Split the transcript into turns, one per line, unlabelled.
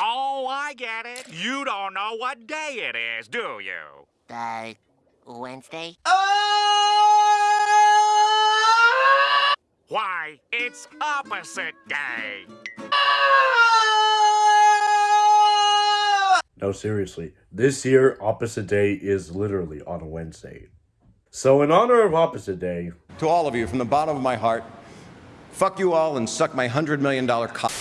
Oh, I get it. You don't know what day it is, do you?
Uh, Wednesday?
Why, it's opposite day.
No, seriously. This year, Opposite Day is literally on a Wednesday. So, in honor of Opposite Day,
To all of you, from the bottom of my heart, fuck you all and suck my $100 million cock.